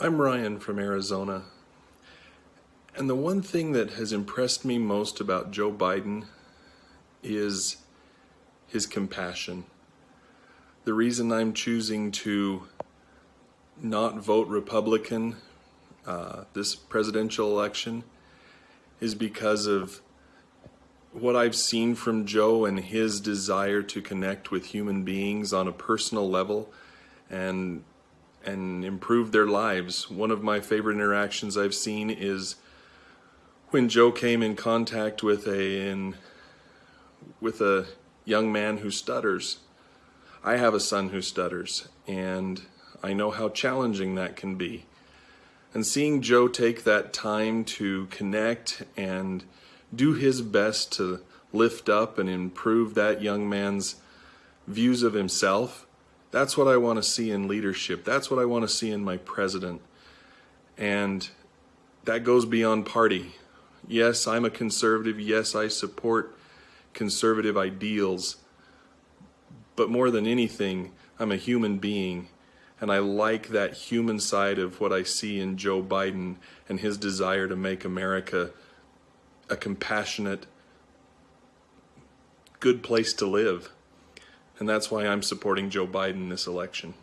I'm Ryan from Arizona. And the one thing that has impressed me most about Joe Biden is his compassion. The reason I'm choosing to not vote Republican uh, this presidential election is because of what I've seen from Joe and his desire to connect with human beings on a personal level and and improve their lives. One of my favorite interactions I've seen is when Joe came in contact with a in, with a young man who stutters. I have a son who stutters and I know how challenging that can be. And seeing Joe take that time to connect and do his best to lift up and improve that young man's views of himself that's what I want to see in leadership. That's what I want to see in my president. And that goes beyond party. Yes, I'm a conservative. Yes, I support conservative ideals. But more than anything, I'm a human being. And I like that human side of what I see in Joe Biden and his desire to make America a compassionate, good place to live. And that's why I'm supporting Joe Biden this election.